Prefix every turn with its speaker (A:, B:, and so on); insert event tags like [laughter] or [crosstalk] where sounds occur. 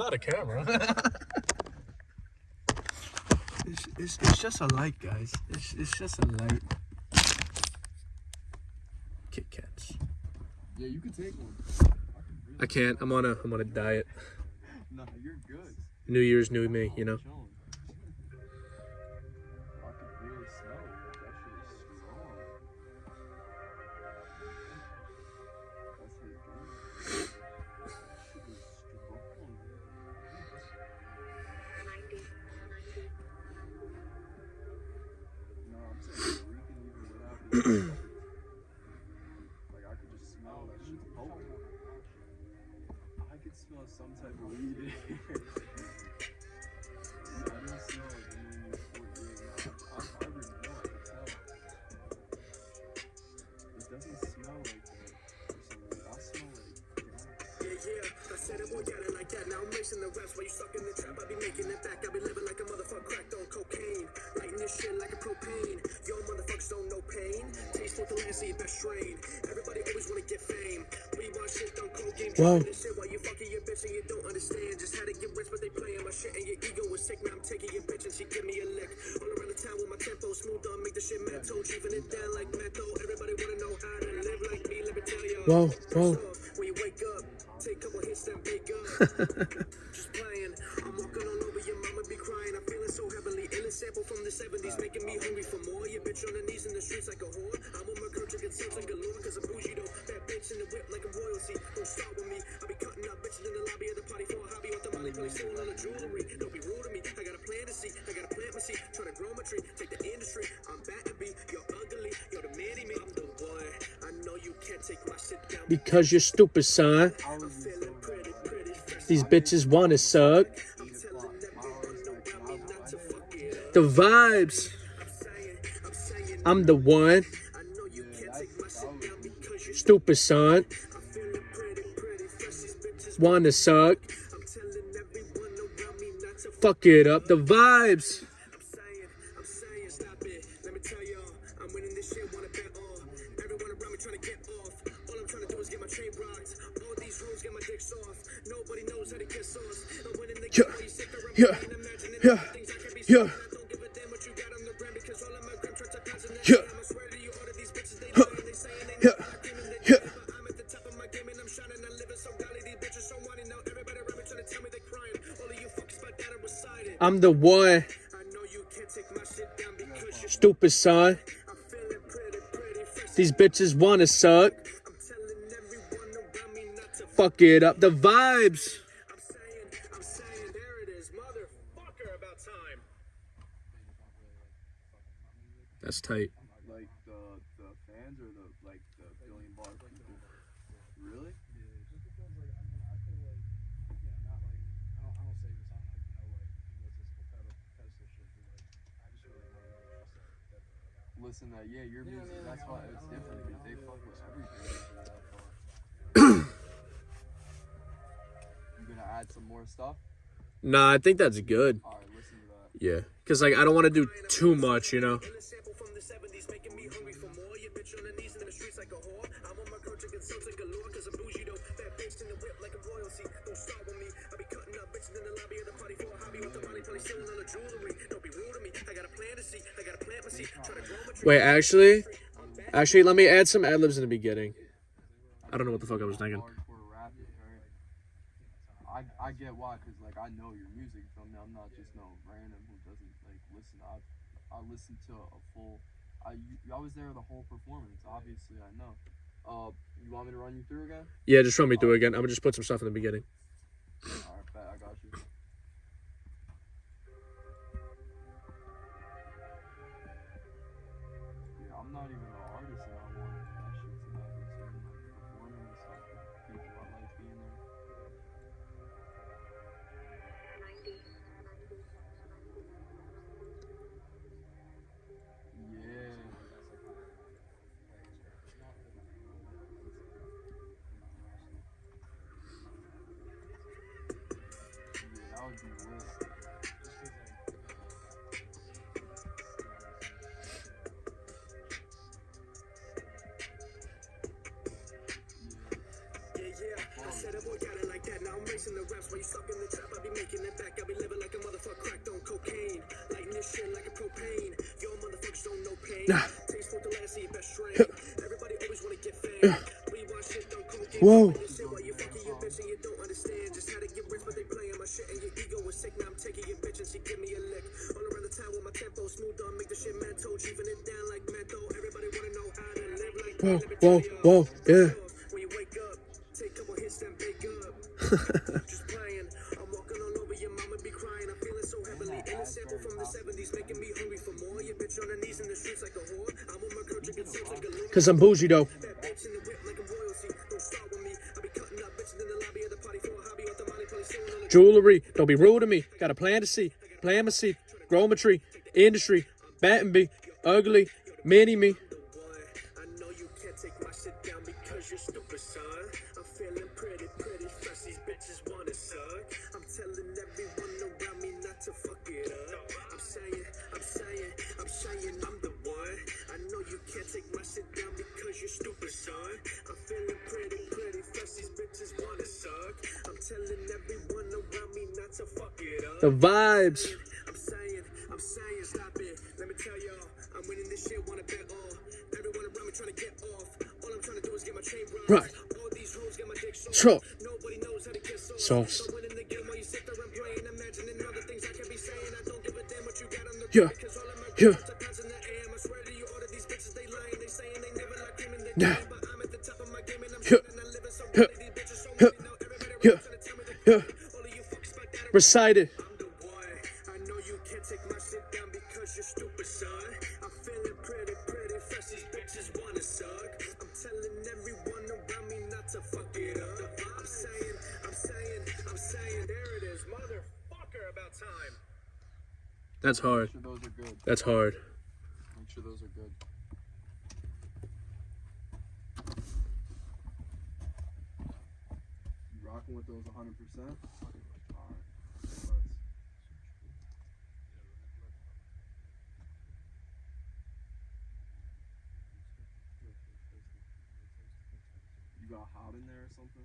A: Not a camera. [laughs]
B: It's, it's, it's just a light, guys. It's, it's just a light. Kit Kats.
C: Yeah, you can take one.
A: I can't. I'm on a I'm on a diet. [laughs]
C: Nah, you're good.
A: New Year's, new me. You know.
C: Like I could just smell that potent. I could smell some type of weed [laughs] like that.
D: Now I'm mixing the raps while you stuck in the trap. I be making it back. I be living like a motherfucker cracked on cocaine. Lighting this shit like a propane. Yo, motherfuckers don't know pain. Taste with the last seed, best strain. Everybody always wanna get fame. We want shit on cocaine.
A: Whoa.
D: Trying this shit while you fucking your bitch and you don't understand. Just how to get rich, but they playing my shit and your ego is sick. Now I'm taking your bitch and she give me a lick. All around the town with my tempo smooth on, make the shit mental. Chiefing it down like metal. Everybody wanna know how to live like me. Let me tell y'all.
A: Whoa,
D: First Just playing. I'm walking all over your mama be crying. I'm feeling so heavenly. Ill sample from the 70s, making me hungry for more. Your bitch on her knees in the streets like a whore. I'm on my girl drinking something galore, cause I'm bougie though. Bad bitch in the whip like a royalty. Don't start with me. I be cutting up bitches in the lobby of the party for a hobby. Off the molly, probably stealing all the jewelry. Don't be rude to me. I got a plan to see. I got a plant my seed. Trying to grow my tree. Take the industry. I'm bad to be. You're ugly. You're the man me. I'm the boy. I know you can't take my shit down.
A: Because you're stupid, son. These bitches wanna suck. The vibes.
D: I'm
A: the one. Stupid, son. Wanna suck. Fuck it up. The vibes.
D: I'm saying, stop it. Let me tell y'all, I'm winning this shit, wanna bet all. Everyone around me trying to get off. All I'm trying to do is get my chain rocked. All these rules get my dick soft. Nobody knows how to get sauce. I'm winning the
A: Yeah,
D: game while you sit there and
A: yeah, yeah,
D: all the things I can be
A: yeah.
D: don't give a damn what you got on the gram because all of my gram tracks are constant.
A: Yeah.
D: I swear to you, all of these bitches, they lying, they saying they
A: Yeah,
D: know I'm they
A: yeah.
D: I'm at the top of my game and I'm shining. I'm living so godly. These bitches so whiny now. Everybody around me trying to tell me they crying. All of you fuckers by that are recited.
A: I'm the one.
D: I know you can't take my shit down because you're
A: Stupid, son.
D: I'm feeling pretty, pretty fresh.
A: These bitches wanna suck. Fuck it up. The vibes.
D: I'm saying, I'm saying, there it is, motherfucker, about time.
A: That's tight.
C: like the the fans or the like the billion bar people. Really? Listen, that yeah, your music. That's why it's different because they fuck with everything. Gonna add some more stuff?
A: Nah, I think that's good.
C: All right, listen to that.
A: Yeah. Cause like I don't want to do too much, you know.
D: Illest sample from the 70s, making me hungry for more. Your bitch on her knees in the streets like a whore. I'm on my girl drinking something galore, cause I'm bougie though. Bad bitch in the whip like a royalty. Don't start with me. I be cutting up bitches in the lobby of the party for a hobby. Off the molly, probably stealing all the jewelry. Don't be rude to me. I got a plan to see. I got a plant my seed. Trying to grow my tree.
A: Wait, actually, actually, let me add some ad libs in the beginning. I don't know what the fuck I was thinking.
C: I I get why, cause like I know your music. You feel me? I'm not just no random who doesn't like listen. I I listen to a full. I you- I was there the whole performance. Obviously, I know. Uh, you want me to run you through again?
A: Yeah, just run me through again. I'm gonna just put some stuff in the beginning.
C: Said a boy got it like that, now I'm racing the raps. While you stuck in the trap, I be making it back. I be living like a motherfucker cracked on cocaine. Lighting this shit like a propane. Yo, motherfuckers don't know pain.
D: Taste for the last of your best friend. Everybody always wanna get fame. We shit, don't.
A: Whoa.
D: Just how get rich, they my shit and your ego is sick. Now I'm and give me a lick. All around the town with my smooth make the shit it down like. Everybody wanna know
A: Whoa, whoa, whoa, yeah
D: playing. I'm walking all over your mama be crying. I'm feeling so heavenly. In a sample from the 70s, making me hungry for more. Your bitch on her knees in the streets like a whore. I'm with my girl drinking sounds like a
A: Cause I'm bougie though.
D: Bad bitch in the whip like a royalty. Don't start with me. I be cutting up bitches in the lobby of the party for a hobby. Off the money, probably stealing all the
A: Jewelry, don't be rude to me. Got a plan to see, plan to see, my seed, grometry, industry, batting be, ugly, mini me.
D: Suck. I'm telling everyone around me not to fuck it up. I'm saying, I'm saying, I'm saying I'm the one. I know you can't take my shit down because you're stupid, son. I'm feeling pretty, pretty fresh. These bitches wanna suck. I'm telling everyone around me not to fuck it up.
A: The vibes.
D: I'm saying, I'm saying, stop it. Let me tell y'all, I'm winning this shit, wanna bet all. Everyone around me trying to get off. All I'm trying to do is get my chain right.
A: Right.
D: All these hoes get my dick soft.
A: Sure.
D: Nobody knows how to get soft.
A: Sauce.
D: So winning the game while you sit there and praying, imagining all the things I can be saying. I don't give a damn what you got on the
A: Yeah. Yeah. Yeah. Yeah.
D: it
A: Yeah. Yeah. Yeah.
D: around
A: Yeah.
D: that
A: Recited.
D: I'm the boy. I know is, motherfucker, about time.
A: That's hard.
C: Make sure those are good.
A: That's hard.
C: Make sure those are good. You rocking with those 100%? You got hot in there or something?